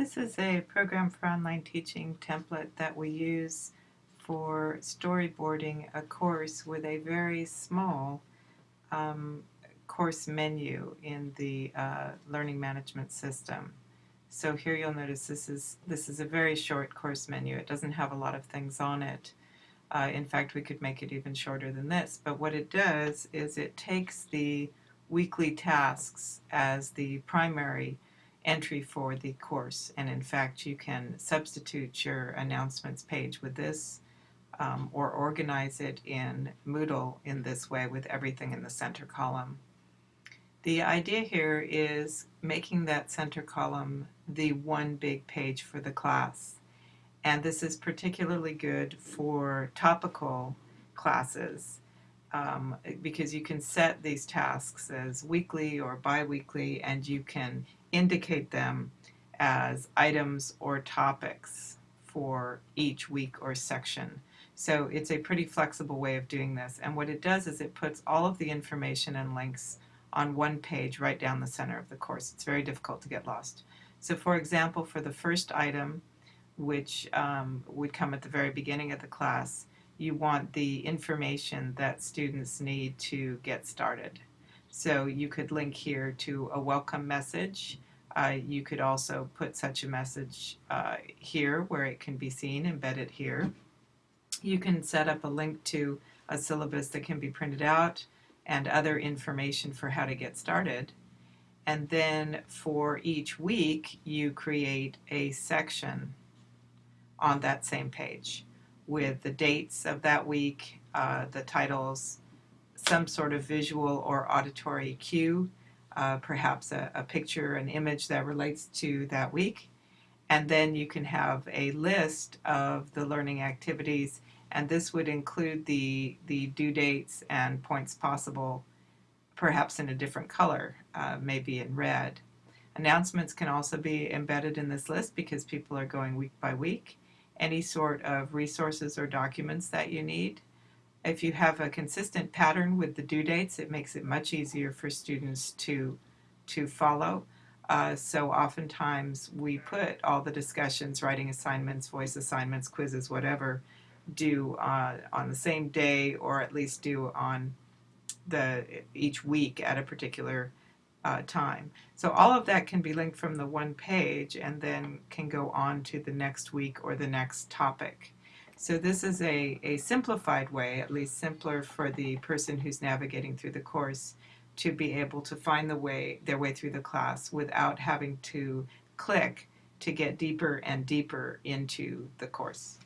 This is a program for online teaching template that we use for storyboarding a course with a very small um, course menu in the uh, learning management system. So here you'll notice this is this is a very short course menu. It doesn't have a lot of things on it. Uh, in fact, we could make it even shorter than this. But what it does is it takes the weekly tasks as the primary entry for the course. And in fact, you can substitute your announcements page with this um, or organize it in Moodle in this way with everything in the center column. The idea here is making that center column the one big page for the class. And this is particularly good for topical classes um, because you can set these tasks as weekly or biweekly and you can indicate them as items or topics for each week or section. So it's a pretty flexible way of doing this. And what it does is it puts all of the information and links on one page right down the center of the course. It's very difficult to get lost. So for example, for the first item, which um, would come at the very beginning of the class, you want the information that students need to get started. So you could link here to a welcome message. Uh, you could also put such a message uh, here where it can be seen, embedded here. You can set up a link to a syllabus that can be printed out and other information for how to get started. And then for each week, you create a section on that same page with the dates of that week, uh, the titles, some sort of visual or auditory cue, uh, perhaps a, a picture, an image that relates to that week. And then you can have a list of the learning activities and this would include the, the due dates and points possible, perhaps in a different color, uh, maybe in red. Announcements can also be embedded in this list because people are going week by week. Any sort of resources or documents that you need. If you have a consistent pattern with the due dates, it makes it much easier for students to, to follow. Uh, so oftentimes we put all the discussions, writing assignments, voice assignments, quizzes, whatever, due uh, on the same day or at least due on the each week at a particular uh, time. So all of that can be linked from the one page and then can go on to the next week or the next topic. So this is a, a simplified way, at least simpler for the person who's navigating through the course to be able to find the way their way through the class without having to click to get deeper and deeper into the course.